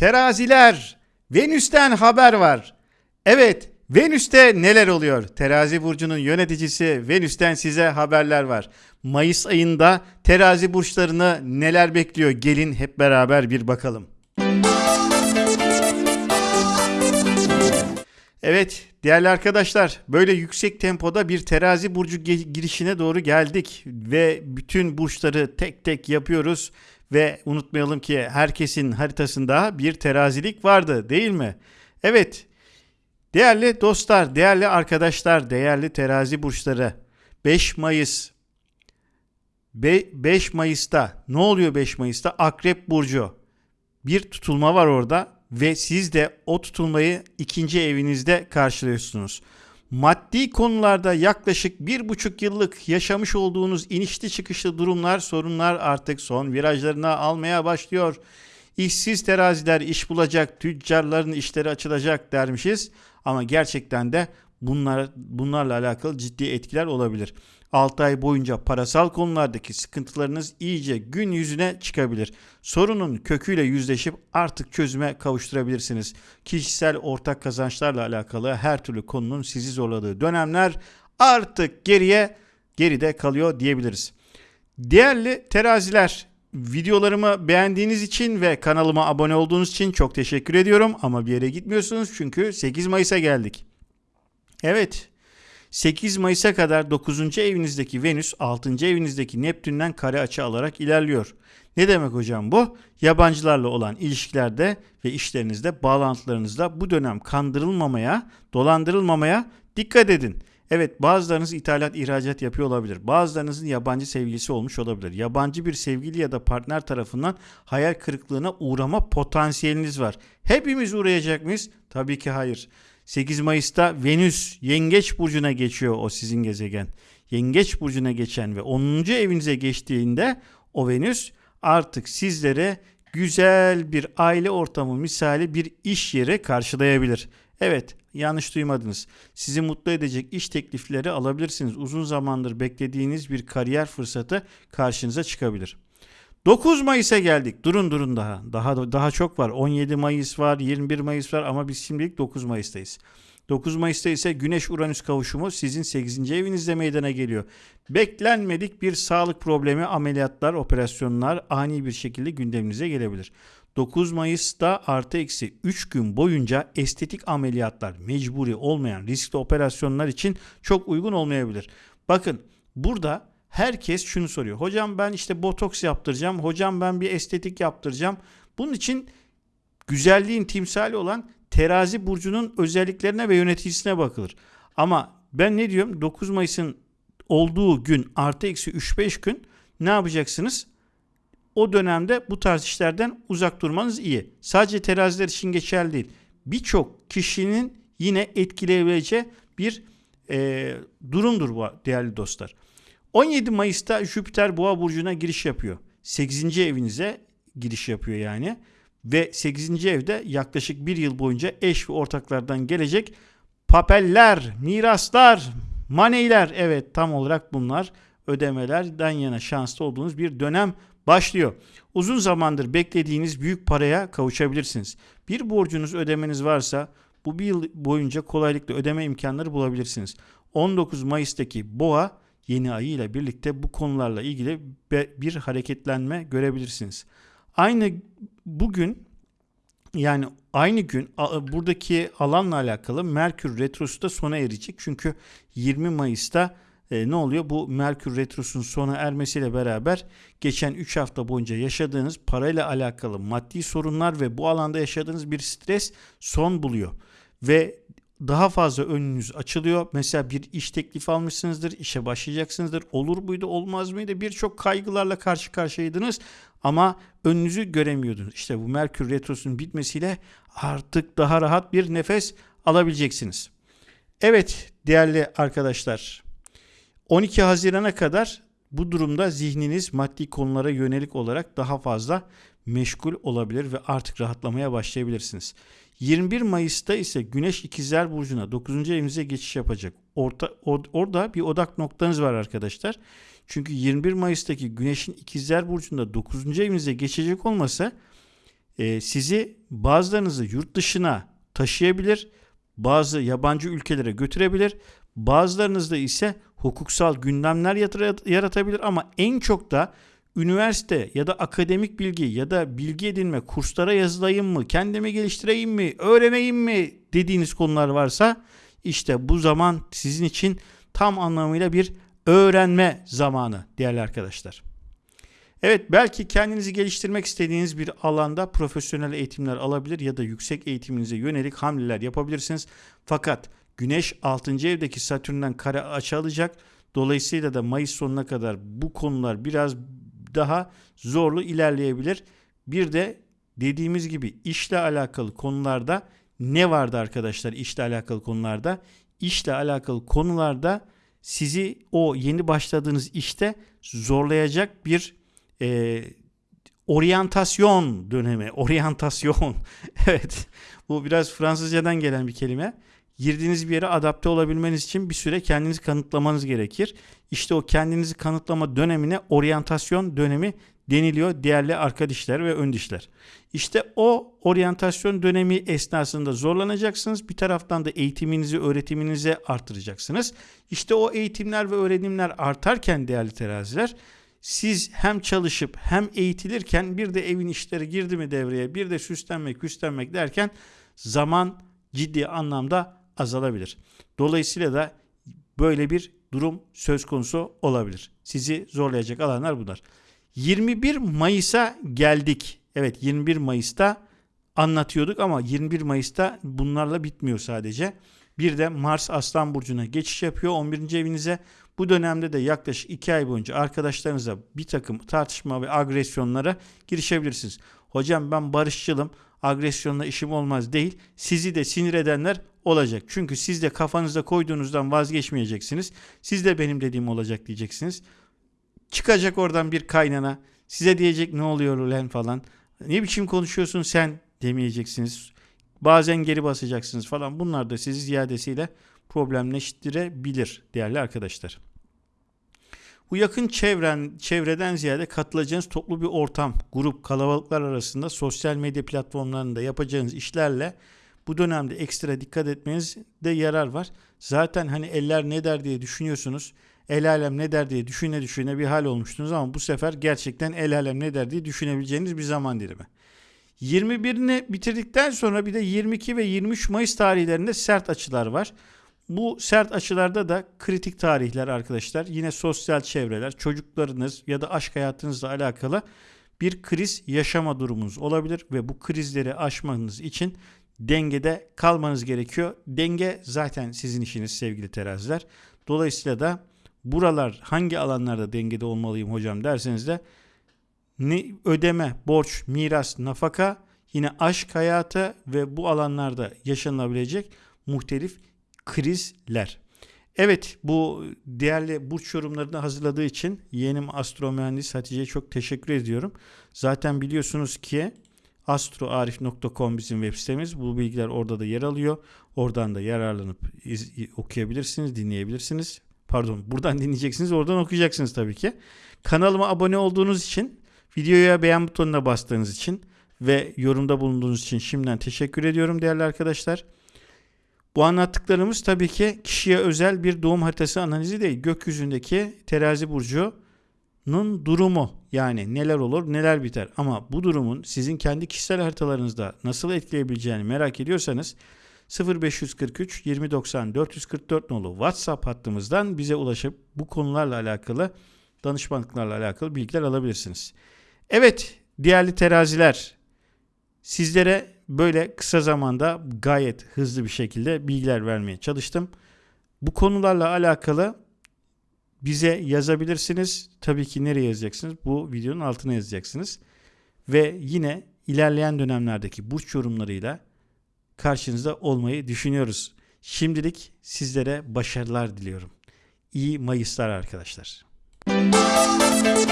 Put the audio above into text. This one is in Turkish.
Teraziler, Venüs'ten haber var. Evet, Venüs'te neler oluyor? Terazi burcunun yöneticisi Venüs'ten size haberler var. Mayıs ayında terazi burçlarını neler bekliyor? Gelin hep beraber bir bakalım. Evet değerli arkadaşlar böyle yüksek tempoda bir terazi burcu girişine doğru geldik ve bütün burçları tek tek yapıyoruz ve unutmayalım ki herkesin haritasında bir terazilik vardı değil mi? Evet değerli dostlar, değerli arkadaşlar, değerli terazi burçları 5 Mayıs Be- 5 Mayıs'ta ne oluyor 5 Mayıs'ta? Akrep burcu. Bir tutulma var orada ve siz de o tutulmayı ikinci evinizde karşılıyorsunuz. Maddi konularda yaklaşık bir buçuk yıllık yaşamış olduğunuz inişli çıkışlı durumlar, sorunlar artık son virajlarına almaya başlıyor. İşsiz teraziler iş bulacak, tüccarların işleri açılacak dermişiz. Ama gerçekten de bunlar, bunlarla alakalı ciddi etkiler olabilir. 6 ay boyunca parasal konulardaki sıkıntılarınız iyice gün yüzüne çıkabilir. Sorunun köküyle yüzleşip artık çözüme kavuşturabilirsiniz. Kişisel ortak kazançlarla alakalı her türlü konunun sizi zorladığı dönemler artık geriye geride kalıyor diyebiliriz. Değerli teraziler, videolarımı beğendiğiniz için ve kanalıma abone olduğunuz için çok teşekkür ediyorum ama bir yere gitmiyorsunuz çünkü 8 Mayıs'a geldik. Evet, 8 Mayıs'a kadar 9. evinizdeki Venüs 6. evinizdeki Neptün'den kare açı alarak ilerliyor. Ne demek hocam bu? Yabancılarla olan ilişkilerde ve işlerinizde, bağlantılarınızda bu dönem kandırılmamaya, dolandırılmamaya dikkat edin. Evet bazılarınız ithalat ihracat yapıyor olabilir. Bazılarınızın yabancı sevgilisi olmuş olabilir. Yabancı bir sevgili ya da partner tarafından hayal kırıklığına uğrama potansiyeliniz var. Hepimiz uğrayacak mıyız? Tabii ki hayır. 8 Mayıs'ta Venüs Yengeç burcuna geçiyor o sizin gezegen. Yengeç burcuna geçen ve 10. evinize geçtiğinde o Venüs artık sizlere güzel bir aile ortamı misali bir iş yeri karşılayabilir. Evet yanlış duymadınız. Sizi mutlu edecek iş teklifleri alabilirsiniz. Uzun zamandır beklediğiniz bir kariyer fırsatı karşınıza çıkabilir. 9 Mayıs'a geldik. Durun durun daha. Daha daha çok var. 17 Mayıs var, 21 Mayıs var ama biz şimdilik 9 Mayıs'tayız. 9 Mayıs'ta ise Güneş Uranüs kavuşumu sizin 8. evinizde meydana geliyor. Beklenmedik bir sağlık problemi, ameliyatlar, operasyonlar ani bir şekilde gündeminize gelebilir. 9 Mayıs'ta artı eksi 3 gün boyunca estetik ameliyatlar mecburi olmayan riskli operasyonlar için çok uygun olmayabilir. Bakın burada herkes şunu soruyor. Hocam ben işte botoks yaptıracağım. Hocam ben bir estetik yaptıracağım. Bunun için güzelliğin timsali olan terazi burcunun özelliklerine ve yöneticisine bakılır. Ama ben ne diyorum? 9 Mayıs'ın olduğu gün artı eksi 3-5 gün ne yapacaksınız? O dönemde bu tarz işlerden uzak durmanız iyi. Sadece teraziler için geçerli değil. Birçok kişinin yine etkileyebileceği bir e, durumdur bu değerli dostlar. 17 Mayıs'ta Jüpiter Boğa burcuna giriş yapıyor. 8. evinize giriş yapıyor yani. Ve 8. evde yaklaşık bir yıl boyunca eş ve ortaklardan gelecek papeller, miraslar, maneyler evet tam olarak bunlar ödemelerden yana şanslı olduğunuz bir dönem başlıyor. Uzun zamandır beklediğiniz büyük paraya kavuşabilirsiniz. Bir borcunuz ödemeniz varsa bu bir yıl boyunca kolaylıkla ödeme imkanları bulabilirsiniz. 19 Mayıs'taki boğa yeni ayı ile birlikte bu konularla ilgili bir hareketlenme görebilirsiniz. Aynı bugün yani aynı gün buradaki alanla alakalı Merkür Retrosu da sona erecek. Çünkü 20 Mayıs'ta e, ne oluyor? Bu Merkür Retrosu'nun sona ermesiyle beraber geçen 3 hafta boyunca yaşadığınız parayla alakalı maddi sorunlar ve bu alanda yaşadığınız bir stres son buluyor. Ve daha fazla önünüz açılıyor. Mesela bir iş teklifi almışsınızdır, işe başlayacaksınızdır. Olur muydu, olmaz mıydı? Birçok kaygılarla karşı karşıyaydınız ama önünüzü göremiyordunuz. İşte bu Merkür Retrosu'nun bitmesiyle artık daha rahat bir nefes alabileceksiniz. Evet değerli arkadaşlar 12 Haziran'a kadar bu durumda zihniniz maddi konulara yönelik olarak daha fazla meşgul olabilir ve artık rahatlamaya başlayabilirsiniz. 21 Mayıs'ta ise Güneş İkizler Burcu'na 9. evinize geçiş yapacak. Orta, or, orada bir odak noktanız var arkadaşlar. Çünkü 21 Mayıs'taki Güneş'in İkizler Burcu'nda 9. evinize geçecek olması e, sizi bazılarınızı yurt dışına taşıyabilir, bazı yabancı ülkelere götürebilir, bazılarınızda ise hukuksal gündemler yaratabilir ama en çok da üniversite ya da akademik bilgi ya da bilgi edinme kurslara yazılayım mı, kendimi geliştireyim mi, öğreneyim mi dediğiniz konular varsa işte bu zaman sizin için tam anlamıyla bir öğrenme zamanı değerli arkadaşlar. Evet belki kendinizi geliştirmek istediğiniz bir alanda profesyonel eğitimler alabilir ya da yüksek eğitiminize yönelik hamleler yapabilirsiniz. Fakat Güneş 6. evdeki Satürn'den kare açı alacak. Dolayısıyla da Mayıs sonuna kadar bu konular biraz daha zorlu ilerleyebilir. Bir de dediğimiz gibi işle alakalı konularda ne vardı arkadaşlar işle alakalı konularda? İşle alakalı konularda sizi o yeni başladığınız işte zorlayacak bir e, oryantasyon dönemi. Oryantasyon. evet. Bu biraz Fransızcadan gelen bir kelime. Girdiğiniz bir yere adapte olabilmeniz için bir süre kendinizi kanıtlamanız gerekir. İşte o kendinizi kanıtlama dönemine oryantasyon dönemi deniliyor değerli arka dişler ve ön dişler. İşte o oryantasyon dönemi esnasında zorlanacaksınız. Bir taraftan da eğitiminizi, öğretiminizi artıracaksınız. İşte o eğitimler ve öğrenimler artarken değerli teraziler siz hem çalışıp hem eğitilirken bir de evin işleri girdi mi devreye bir de süslenmek, küslenmek derken zaman ciddi anlamda azalabilir. Dolayısıyla da böyle bir durum söz konusu olabilir. Sizi zorlayacak alanlar bunlar. 21 Mayıs'a geldik. Evet 21 Mayıs'ta anlatıyorduk ama 21 Mayıs'ta bunlarla bitmiyor sadece. Bir de Mars Aslan Burcu'na geçiş yapıyor 11. evinize. Bu dönemde de yaklaşık 2 ay boyunca arkadaşlarınıza bir takım tartışma ve agresyonlara girişebilirsiniz. Hocam ben barışçılım, agresyonla işim olmaz değil. Sizi de sinir edenler olacak. Çünkü siz de kafanızda koyduğunuzdan vazgeçmeyeceksiniz. Siz de benim dediğim olacak diyeceksiniz. Çıkacak oradan bir kaynana. Size diyecek ne oluyor ulan falan. Ne biçim konuşuyorsun sen demeyeceksiniz. Bazen geri basacaksınız falan. Bunlar da sizi ziyadesiyle problemleştirebilir değerli arkadaşlar. Bu yakın çevren, çevreden ziyade katılacağınız toplu bir ortam, grup, kalabalıklar arasında sosyal medya platformlarında yapacağınız işlerle bu dönemde ekstra dikkat etmenizde yarar var. Zaten hani eller ne der diye düşünüyorsunuz. El alem ne der diye düşüne düşüne bir hal olmuştunuz ama bu sefer gerçekten el alem ne der diye düşünebileceğiniz bir zaman dilimi. 21'ini bitirdikten sonra bir de 22 ve 23 Mayıs tarihlerinde sert açılar var. Bu sert açılarda da kritik tarihler arkadaşlar. Yine sosyal çevreler, çocuklarınız ya da aşk hayatınızla alakalı bir kriz yaşama durumunuz olabilir ve bu krizleri aşmanız için dengede kalmanız gerekiyor. Denge zaten sizin işiniz sevgili teraziler. Dolayısıyla da buralar hangi alanlarda dengede olmalıyım hocam derseniz de ne ödeme, borç, miras, nafaka, yine aşk hayatı ve bu alanlarda yaşanabilecek muhtelif krizler. Evet bu değerli burç yorumlarını hazırladığı için yeğenim astro mühendis Hatice'ye çok teşekkür ediyorum. Zaten biliyorsunuz ki astroarif.com bizim web sitemiz. Bu bilgiler orada da yer alıyor. Oradan da yararlanıp iz, okuyabilirsiniz, dinleyebilirsiniz. Pardon buradan dinleyeceksiniz, oradan okuyacaksınız tabii ki. Kanalıma abone olduğunuz için, videoya beğen butonuna bastığınız için ve yorumda bulunduğunuz için şimdiden teşekkür ediyorum değerli arkadaşlar. Bu anlattıklarımız tabii ki kişiye özel bir doğum haritası analizi değil. Gökyüzündeki terazi burcunun durumu yani neler olur neler biter. Ama bu durumun sizin kendi kişisel haritalarınızda nasıl etkileyebileceğini merak ediyorsanız 0543 2090 444 nolu WhatsApp hattımızdan bize ulaşıp bu konularla alakalı danışmanlıklarla alakalı bilgiler alabilirsiniz. Evet değerli teraziler sizlere böyle kısa zamanda gayet hızlı bir şekilde bilgiler vermeye çalıştım. Bu konularla alakalı bize yazabilirsiniz. Tabii ki nereye yazacaksınız? Bu videonun altına yazacaksınız. Ve yine ilerleyen dönemlerdeki burç yorumlarıyla karşınızda olmayı düşünüyoruz. Şimdilik sizlere başarılar diliyorum. İyi Mayıslar arkadaşlar. Müzik